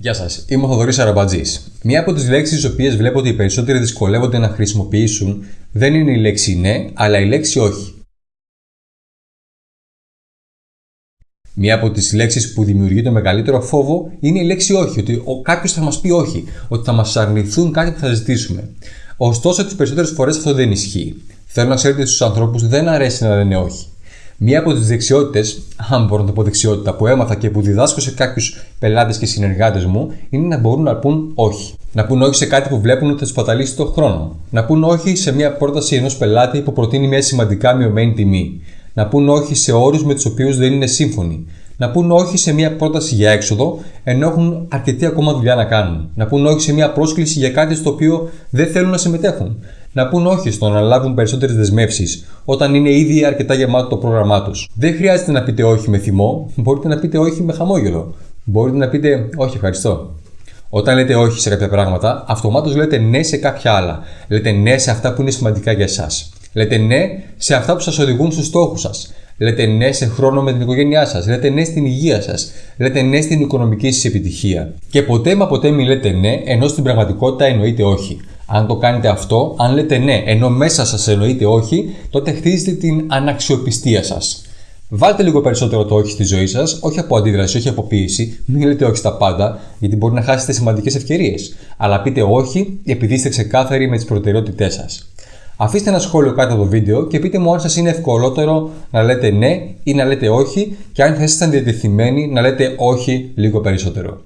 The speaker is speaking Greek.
Γεια σας, είμαι ο Θοδωρής Αραμπατζής. Μία από τις λέξεις τις οποίες βλέπω ότι οι περισσότεροι δυσκολεύονται να χρησιμοποιήσουν δεν είναι η λέξη ναι, αλλά η λέξη όχι. Μία από τις λέξεις που δημιουργεί το μεγαλύτερο φόβο είναι η λέξη όχι. Ότι κάποιος θα μας πει όχι, ότι θα μας αρνηθούν κάτι που θα ζητήσουμε. Ωστόσο, τις περισσότερες φορές αυτό δεν ισχύει. Θέλω να ξέρετε στους ανθρώπους δεν αρέσει να λένε όχι. Μία από τις δεξιότητες, αν μπορώ να το πω δεξιότητα, που έμαθα και που διδάσκω σε κάποιους πελάτες και συνεργάτες μου, είναι να μπορούν να πούν όχι. Να πούν όχι σε κάτι που βλέπουν ότι θα τους παταλήσει τον χρόνο. Να πούν όχι σε μια πρόταση ενός πελάτη που προτείνει μια σημαντικά μειωμένη τιμή. Να πούν όχι σε όρους με τους οποίους δεν είναι σύμφωνοι. Να πούν όχι σε μια πρόταση για έξοδο, ενώ έχουν αρκετή ακόμα δουλειά να κάνουν. Να πούν όχι σε μια πρόσκληση για κάτι στο οποίο δεν θέλουν να συμμετέχουν να πούν όχι στο να λάβουν περισσότερες δεσμεύσεις όταν είναι ήδη αρκετά γεμάτο το πρόγραμμά τους. Δεν χρειάζεται να πείτε όχι με θυμό, μπορείτε να πείτε όχι με χαμόγελο. Μπορείτε να πείτε όχι, ευχαριστώ. Όταν λέτε όχι σε κάποια πράγματα, αυτομάτως λέτε ναι σε κάποια άλλα. Λέτε ναι σε αυτά που είναι σημαντικά για εσάς. Λέτε ναι σε αυτά που σας οδηγούν στους στόχους σας. Λέτε ναι σε χρόνο με την οικογένειά σας. Λέτε ναι στην υγεία σας. Λέτε ναι στην οικονομική σας επιτυχία. Και ποτέ μα ποτέ μην λέτε ναι, ενώ στην πραγματικότητα εννοείται όχι. Αν το κάνετε αυτό, αν λέτε ναι, ενώ μέσα σας εννοείται όχι, τότε χτίζετε την αναξιοπιστία σας. Βάλτε λίγο περισσότερο το όχι στη ζωή σας, όχι από αντίδραση, όχι από πίεση. Μην λέτε όχι στα πάντα, γιατί μπορεί να χάσετε σημαντικές ευκαιρίες. Αλλά πείτε όχι επειδή είστε ξεκάθαροι με τις προτεραιότητές σας. Αφήστε ένα σχόλιο κάτω από το βίντεο και πείτε μου αν σας είναι ευκολότερο να λέτε ναι ή να λέτε όχι και αν θα ήσασταν διατεθειμένοι να λέτε όχι λίγο περισσότερο.